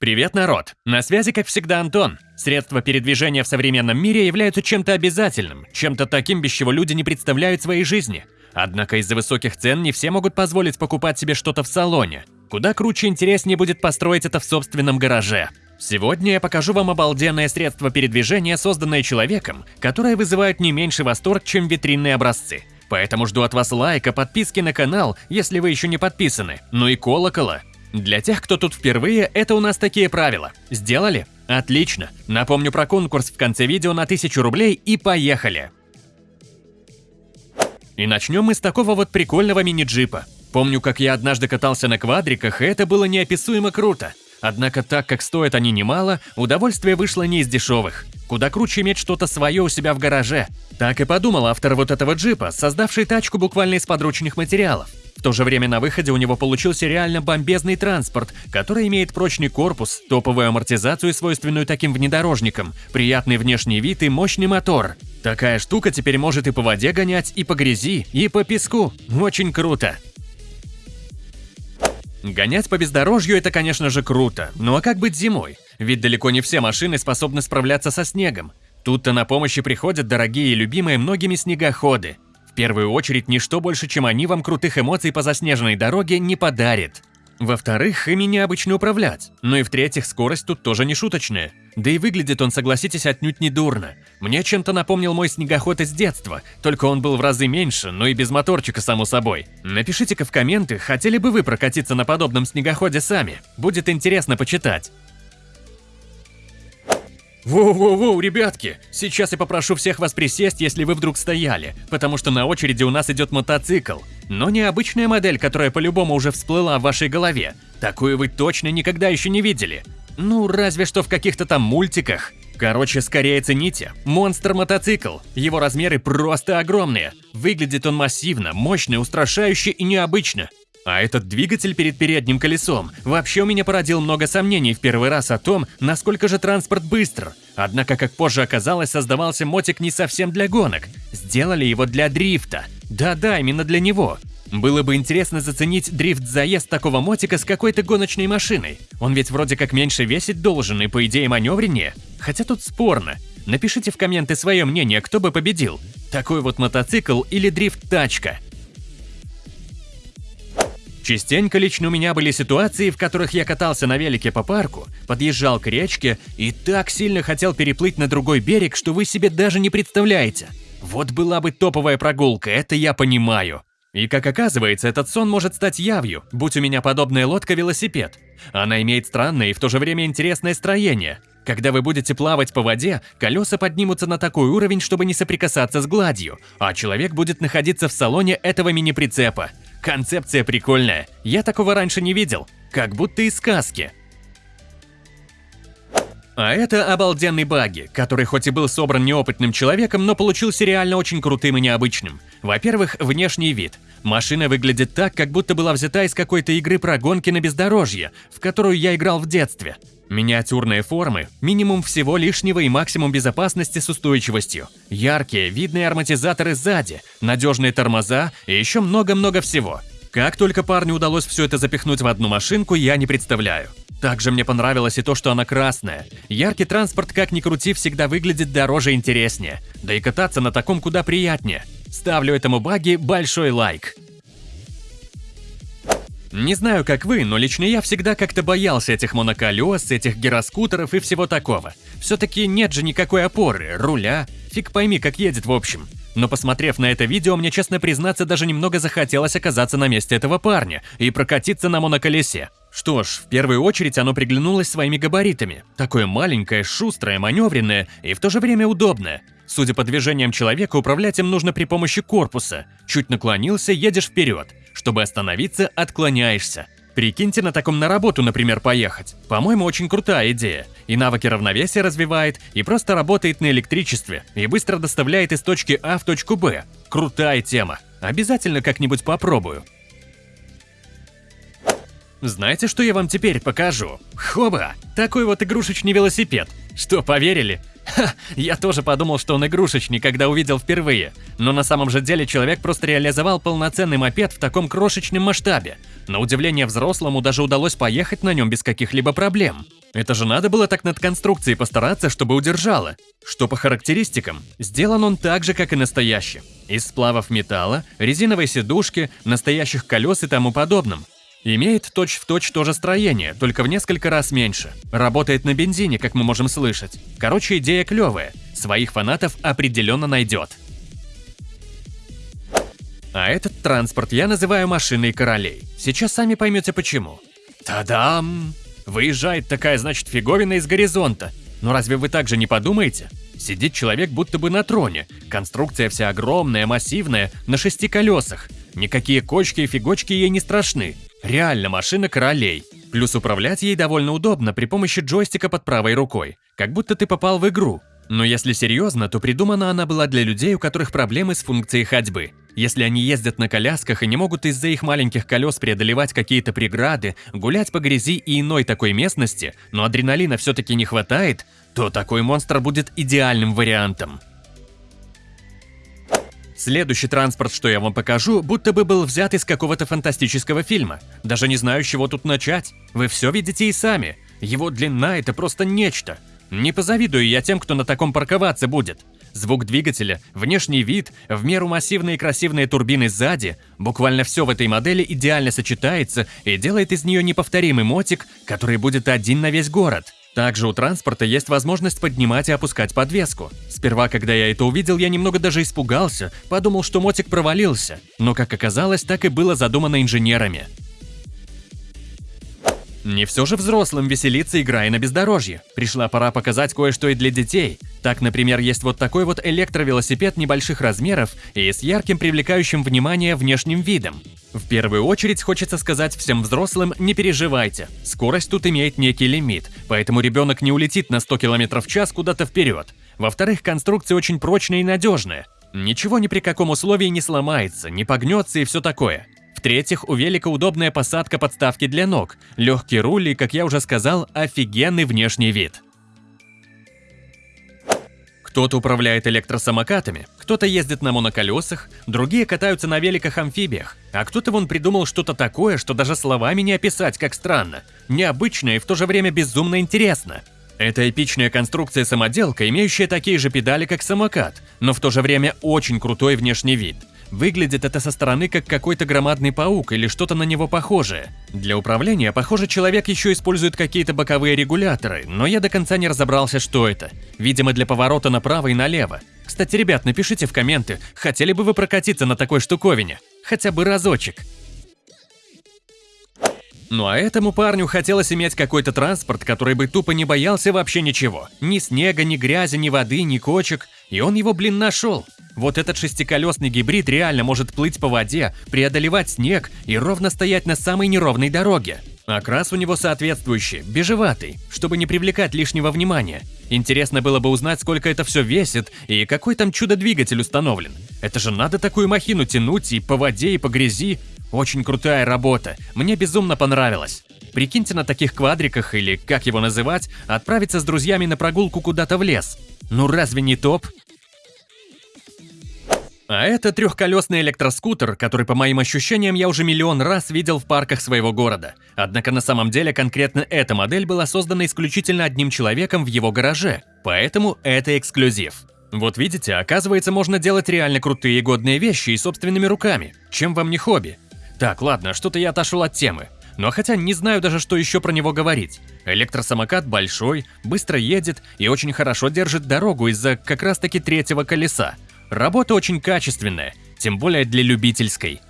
Привет, народ! На связи, как всегда, Антон. Средства передвижения в современном мире являются чем-то обязательным, чем-то таким, без чего люди не представляют своей жизни. Однако из-за высоких цен не все могут позволить покупать себе что-то в салоне. Куда круче и интереснее будет построить это в собственном гараже. Сегодня я покажу вам обалденное средство передвижения, созданное человеком, которое вызывает не меньше восторг, чем витринные образцы. Поэтому жду от вас лайка, подписки на канал, если вы еще не подписаны, ну и колокола. Для тех, кто тут впервые, это у нас такие правила. Сделали? Отлично. Напомню про конкурс в конце видео на 1000 рублей и поехали. И начнем мы с такого вот прикольного мини-джипа. Помню, как я однажды катался на квадриках, и это было неописуемо круто. Однако так как стоят они немало, удовольствие вышло не из дешевых. Куда круче иметь что-то свое у себя в гараже. Так и подумал автор вот этого джипа, создавший тачку буквально из подручных материалов. В то же время на выходе у него получился реально бомбезный транспорт, который имеет прочный корпус, топовую амортизацию, свойственную таким внедорожникам, приятный внешний вид и мощный мотор. Такая штука теперь может и по воде гонять, и по грязи, и по песку. Очень круто. Гонять по бездорожью – это, конечно же, круто. Ну а как быть зимой? Ведь далеко не все машины способны справляться со снегом. Тут-то на помощь приходят дорогие и любимые многими снегоходы. В первую очередь, ничто больше, чем они вам крутых эмоций по заснеженной дороге не подарит. Во-вторых, ими необычно управлять. Ну и в-третьих, скорость тут тоже не шуточная. Да и выглядит он, согласитесь, отнюдь не дурно. Мне чем-то напомнил мой снегоход из детства, только он был в разы меньше, но и без моторчика, само собой. Напишите-ка в комменты, хотели бы вы прокатиться на подобном снегоходе сами. Будет интересно почитать. Воу-воу-воу, ребятки! Сейчас я попрошу всех вас присесть, если вы вдруг стояли, потому что на очереди у нас идет мотоцикл. Но не обычная модель, которая по-любому уже всплыла в вашей голове. Такую вы точно никогда еще не видели. Ну, разве что в каких-то там мультиках. Короче, скорее цените. Монстр-мотоцикл. Его размеры просто огромные. Выглядит он массивно, мощно, устрашающе и необычно. А этот двигатель перед передним колесом вообще у меня породил много сомнений в первый раз о том, насколько же транспорт быстр. Однако, как позже оказалось, создавался мотик не совсем для гонок. Сделали его для дрифта. Да-да, именно для него. Было бы интересно заценить дрифт-заезд такого мотика с какой-то гоночной машиной. Он ведь вроде как меньше весить должен и по идее маневреннее. Хотя тут спорно. Напишите в комменты свое мнение, кто бы победил. Такой вот мотоцикл или дрифт-тачка. Частенько лично у меня были ситуации, в которых я катался на велике по парку, подъезжал к речке и так сильно хотел переплыть на другой берег, что вы себе даже не представляете. Вот была бы топовая прогулка, это я понимаю. И как оказывается, этот сон может стать явью, будь у меня подобная лодка-велосипед. Она имеет странное и в то же время интересное строение. Когда вы будете плавать по воде, колеса поднимутся на такой уровень, чтобы не соприкасаться с гладью, а человек будет находиться в салоне этого мини-прицепа. Концепция прикольная, я такого раньше не видел, как будто из сказки. А это обалденный баги, который хоть и был собран неопытным человеком, но получился реально очень крутым и необычным. Во-первых, внешний вид. Машина выглядит так, как будто была взята из какой-то игры про гонки на бездорожье, в которую я играл в детстве. Миниатюрные формы, минимум всего лишнего и максимум безопасности с устойчивостью, яркие, видные ароматизаторы сзади, надежные тормоза и еще много-много всего. Как только парню удалось все это запихнуть в одну машинку, я не представляю. Также мне понравилось и то, что она красная. Яркий транспорт, как ни крути, всегда выглядит дороже и интереснее. Да и кататься на таком куда приятнее. Ставлю этому баги большой лайк. Не знаю, как вы, но лично я всегда как-то боялся этих моноколес, этих гироскутеров и всего такого. Все-таки нет же никакой опоры, руля, фиг пойми, как едет в общем. Но посмотрев на это видео, мне, честно признаться, даже немного захотелось оказаться на месте этого парня и прокатиться на моноколесе. Что ж, в первую очередь оно приглянулось своими габаритами. Такое маленькое, шустрое, маневренное и в то же время удобное. Судя по движениям человека, управлять им нужно при помощи корпуса. Чуть наклонился, едешь вперед. Чтобы остановиться, отклоняешься. Прикиньте на таком на работу, например, поехать. По-моему, очень крутая идея. И навыки равновесия развивает, и просто работает на электричестве, и быстро доставляет из точки А в точку Б. Крутая тема. Обязательно как-нибудь попробую. Знаете, что я вам теперь покажу? Хоба! Такой вот игрушечный велосипед. Что, поверили? Ха, я тоже подумал, что он игрушечный, когда увидел впервые. Но на самом же деле человек просто реализовал полноценный мопед в таком крошечном масштабе. На удивление взрослому даже удалось поехать на нем без каких-либо проблем. Это же надо было так над конструкцией постараться, чтобы удержало. Что по характеристикам, сделан он так же, как и настоящий. Из сплавов металла, резиновой сидушки, настоящих колес и тому подобном. Имеет точь-в-точь точь то же строение, только в несколько раз меньше. Работает на бензине, как мы можем слышать. Короче, идея клевая. Своих фанатов определенно найдет. А этот транспорт я называю машиной королей. Сейчас сами поймете почему. Та-дам! Выезжает такая, значит, фиговина из горизонта. Но разве вы так же не подумаете? Сидит человек будто бы на троне. Конструкция вся огромная, массивная, на шести колесах. Никакие кочки и фигочки ей не страшны. Реально машина королей. Плюс управлять ей довольно удобно при помощи джойстика под правой рукой. Как будто ты попал в игру. Но если серьезно, то придумана она была для людей, у которых проблемы с функцией ходьбы. Если они ездят на колясках и не могут из-за их маленьких колес преодолевать какие-то преграды, гулять по грязи и иной такой местности, но адреналина все-таки не хватает, то такой монстр будет идеальным вариантом. Следующий транспорт, что я вам покажу, будто бы был взят из какого-то фантастического фильма. Даже не знаю, с чего тут начать. Вы все видите и сами. Его длина – это просто нечто. Не позавидую я тем, кто на таком парковаться будет. Звук двигателя, внешний вид, в меру массивные и красивые турбины сзади, буквально все в этой модели идеально сочетается и делает из нее неповторимый мотик, который будет один на весь город. Также у транспорта есть возможность поднимать и опускать подвеску. Сперва, когда я это увидел, я немного даже испугался, подумал, что мотик провалился. Но, как оказалось, так и было задумано инженерами. Не все же взрослым веселиться, играя на бездорожье. Пришла пора показать кое-что и для детей. Так, например, есть вот такой вот электровелосипед небольших размеров и с ярким привлекающим внимание внешним видом. В первую очередь хочется сказать всем взрослым, не переживайте. Скорость тут имеет некий лимит, поэтому ребенок не улетит на 100 км в час куда-то вперед. Во-вторых, конструкция очень прочная и надежная. Ничего ни при каком условии не сломается, не погнется и все такое. В-третьих, у велика удобная посадка подставки для ног, легкий руль и, как я уже сказал, офигенный внешний вид. Кто-то управляет электросамокатами, кто-то ездит на моноколесах, другие катаются на великах-амфибиях, а кто-то вон придумал что-то такое, что даже словами не описать, как странно, необычно и в то же время безумно интересно. Это эпичная конструкция-самоделка, имеющая такие же педали, как самокат, но в то же время очень крутой внешний вид – Выглядит это со стороны как какой-то громадный паук или что-то на него похожее. Для управления, похоже, человек еще использует какие-то боковые регуляторы, но я до конца не разобрался, что это. Видимо, для поворота направо и налево. Кстати, ребят, напишите в комменты, хотели бы вы прокатиться на такой штуковине? Хотя бы разочек. Ну а этому парню хотелось иметь какой-то транспорт, который бы тупо не боялся вообще ничего. Ни снега, ни грязи, ни воды, ни кочек. И он его, блин, нашел. Вот этот шестиколесный гибрид реально может плыть по воде, преодолевать снег и ровно стоять на самой неровной дороге. Окрас у него соответствующий, бежеватый, чтобы не привлекать лишнего внимания. Интересно было бы узнать, сколько это все весит и какой там чудо-двигатель установлен. Это же надо такую махину тянуть и по воде, и по грязи. Очень крутая работа, мне безумно понравилось. Прикиньте на таких квадриках, или как его называть, отправиться с друзьями на прогулку куда-то в лес. Ну разве не топ? А это трехколесный электроскутер, который, по моим ощущениям, я уже миллион раз видел в парках своего города. Однако на самом деле конкретно эта модель была создана исключительно одним человеком в его гараже, поэтому это эксклюзив. Вот видите, оказывается, можно делать реально крутые и годные вещи и собственными руками. Чем вам не хобби? Так, ладно, что-то я отошел от темы. Но хотя не знаю даже, что еще про него говорить. Электросамокат большой, быстро едет и очень хорошо держит дорогу из-за как раз таки третьего колеса. Работа очень качественная, тем более для любительской.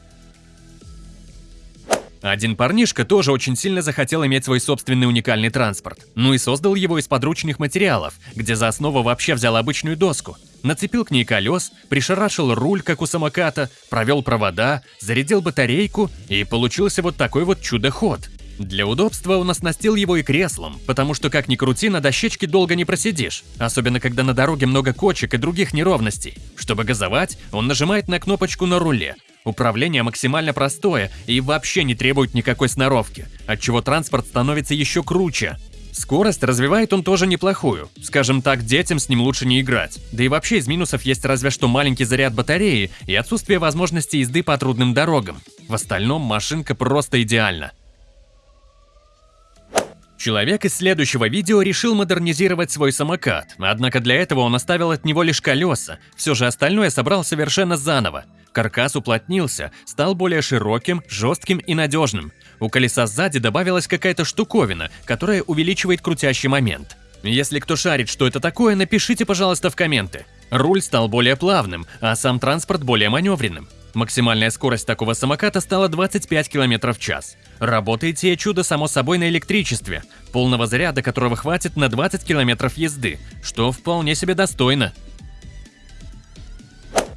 Один парнишка тоже очень сильно захотел иметь свой собственный уникальный транспорт. Ну и создал его из подручных материалов, где за основу вообще взял обычную доску. Нацепил к ней колес, пришарашил руль, как у самоката, провел провода, зарядил батарейку и получился вот такой вот чудо-ход. Для удобства он оснастил его и креслом, потому что как ни крути, на дощечке долго не просидишь, особенно когда на дороге много кочек и других неровностей. Чтобы газовать, он нажимает на кнопочку на руле, Управление максимально простое и вообще не требует никакой сноровки, отчего транспорт становится еще круче. Скорость развивает он тоже неплохую. Скажем так, детям с ним лучше не играть. Да и вообще из минусов есть разве что маленький заряд батареи и отсутствие возможности езды по трудным дорогам. В остальном машинка просто идеальна. Человек из следующего видео решил модернизировать свой самокат, однако для этого он оставил от него лишь колеса, все же остальное собрал совершенно заново. Каркас уплотнился, стал более широким, жестким и надежным. У колеса сзади добавилась какая-то штуковина, которая увеличивает крутящий момент. Если кто шарит, что это такое, напишите, пожалуйста, в комменты. Руль стал более плавным, а сам транспорт более маневренным. Максимальная скорость такого самоката стала 25 км в час. Работает сие чудо само собой на электричестве, полного заряда которого хватит на 20 км езды, что вполне себе достойно.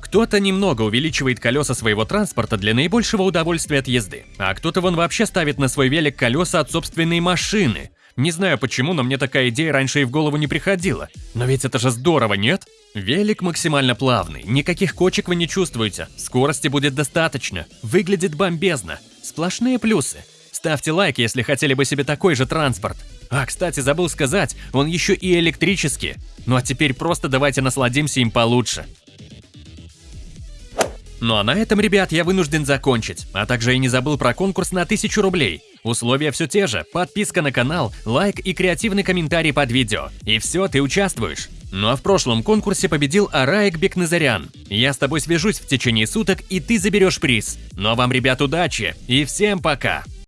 Кто-то немного увеличивает колеса своего транспорта для наибольшего удовольствия от езды, а кто-то вон вообще ставит на свой велик колеса от собственной машины. Не знаю почему, но мне такая идея раньше и в голову не приходила. Но ведь это же здорово, нет? Велик максимально плавный, никаких кочек вы не чувствуете, скорости будет достаточно, выглядит бомбезно, сплошные плюсы. Ставьте лайк, если хотели бы себе такой же транспорт. А, кстати, забыл сказать, он еще и электрический. Ну а теперь просто давайте насладимся им получше. Ну а на этом, ребят, я вынужден закончить, а также и не забыл про конкурс на 1000 рублей. Условия все те же, подписка на канал, лайк и креативный комментарий под видео. И все, ты участвуешь. Ну а в прошлом конкурсе победил Араик Бекназарян. Я с тобой свяжусь в течение суток, и ты заберешь приз. Ну а вам, ребят, удачи и всем пока!